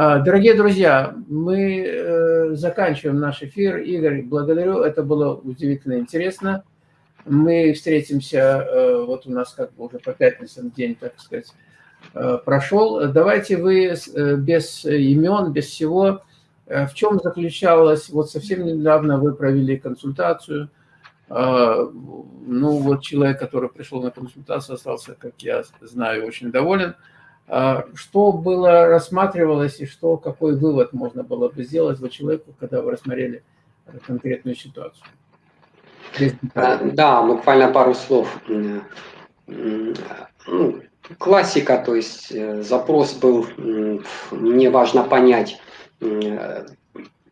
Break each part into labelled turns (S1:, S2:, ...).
S1: А, дорогие друзья, мы э, заканчиваем наш эфир. Игорь, благодарю, это было удивительно интересно. Мы встретимся, э, вот у нас как бы уже по пятницам день, так сказать, э, прошел. Давайте вы без имен, без всего, в чем заключалось, вот совсем недавно вы провели консультацию, ну вот человек, который пришел на консультацию, остался, как я знаю, очень доволен. А что было рассматривалось и что, какой вывод можно было бы сделать вы человеку, когда вы рассмотрели конкретную ситуацию?
S2: А, да, буквально пару слов. Ну, классика, то есть э, запрос был, мне важно понять,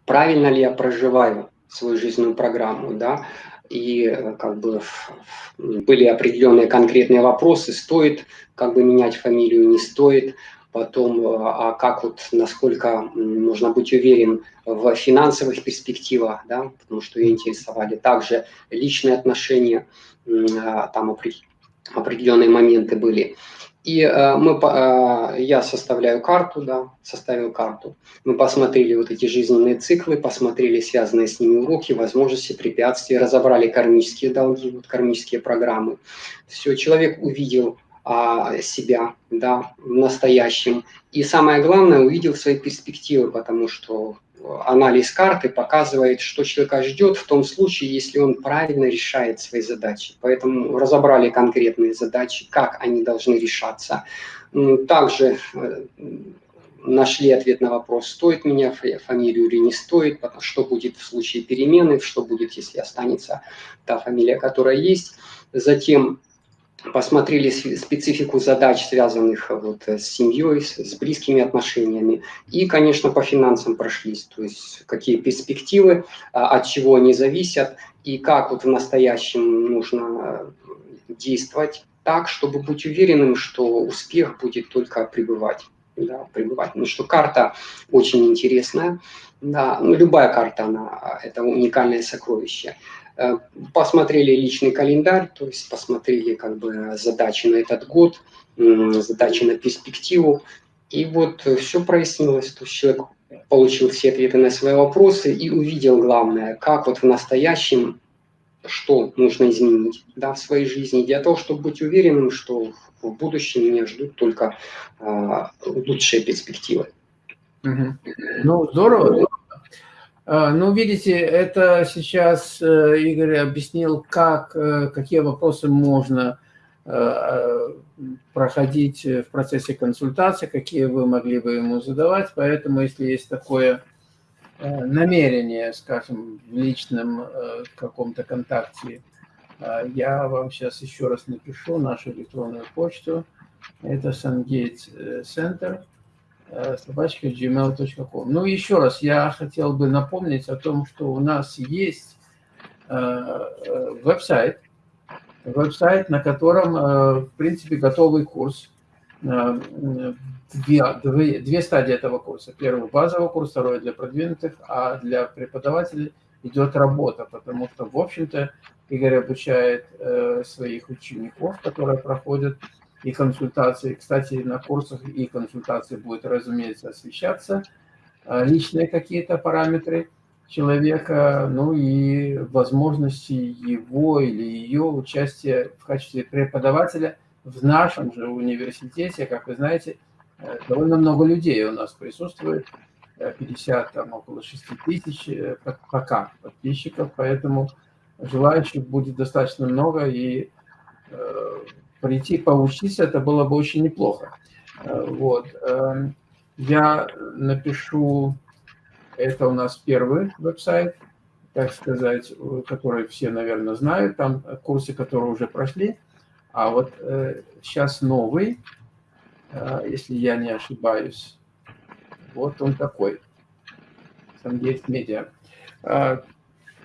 S2: правильно ли я проживаю свою жизненную программу, да, и э, как бы были определенные конкретные вопросы, стоит как бы менять фамилию, не стоит, потом, э, а как вот, насколько нужно быть уверен в финансовых перспективах, да, потому что ее интересовали также личные отношения, а, там определенные моменты были. И э, мы, э, я составляю карту, да, составил карту. Мы посмотрели вот эти жизненные циклы, посмотрели связанные с ними уроки, возможности, препятствия, разобрали кармические долги, вот кармические программы. Все, человек увидел а, себя да, в настоящем. И самое главное, увидел свои перспективы, потому что анализ карты показывает, что человека ждет в том случае, если он правильно решает свои задачи. Поэтому разобрали конкретные задачи, как они должны решаться. Также э, нашли ответ на вопрос, стоит меня фамилию или не стоит, что будет в случае перемены, что будет, если останется та фамилия, которая есть. Затем посмотрели специфику задач, связанных вот с семьей, с близкими отношениями. И, конечно, по финансам прошлись, то есть какие перспективы, а, от чего они зависят, и как вот в настоящем нужно действовать так, чтобы быть уверенным, что успех будет только пребывать. Да, пребывать. Потому что карта очень интересная. Да, ну, любая карта, она, это уникальное сокровище. Э, посмотрели личный календарь, то есть посмотрели как бы задачи на этот год, задачи на перспективу. И вот все прояснилось, то есть человек получил все ответы на свои вопросы и увидел главное, как вот в настоящем, что нужно изменить да, в своей жизни, для того, чтобы быть уверенным, что в будущем меня ждут только а, лучшие перспективы.
S1: Угу. Ну, здорово. А, ну, видите, это сейчас э, Игорь объяснил, как, э, какие вопросы можно э, проходить в процессе консультации, какие вы могли бы ему задавать. Поэтому, если есть такое намерение, скажем, в личном каком-то контакте, я вам сейчас еще раз напишу нашу электронную почту. Это Center Э, собачка gmail.com. Ну, еще раз, я хотел бы напомнить о том, что у нас есть э, э, веб-сайт, веб-сайт, на котором, в принципе, готовый курс. Две, две, две стадии этого курса. Первый – базовый курс, второй – для продвинутых, а для преподавателей идет работа, потому что, в общем-то, Игорь обучает своих учеников, которые проходят и консультации. Кстати, на курсах и консультации будет, разумеется, освещаться а, личные какие-то параметры человека, ну и возможности его или ее участия в качестве преподавателя в нашем же университете. Как вы знаете, э, довольно много людей у нас присутствует, 50, э, там около 6 тысяч э, пока подписчиков, поэтому желающих будет достаточно много, и прийти поучиться, это было бы очень неплохо. Э, вот. Эм, я напишу, это у нас первый веб-сайт, так сказать, который все, наверное, знают, там курсы, которые уже прошли. А вот э, сейчас новый, э, если я не ошибаюсь, вот он такой, Сангейт Медиа.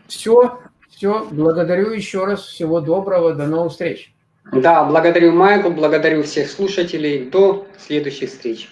S1: Все, все, благодарю еще раз, всего доброго, до новых встреч.
S2: Да, благодарю Майкл, благодарю всех слушателей. До следующих встреч.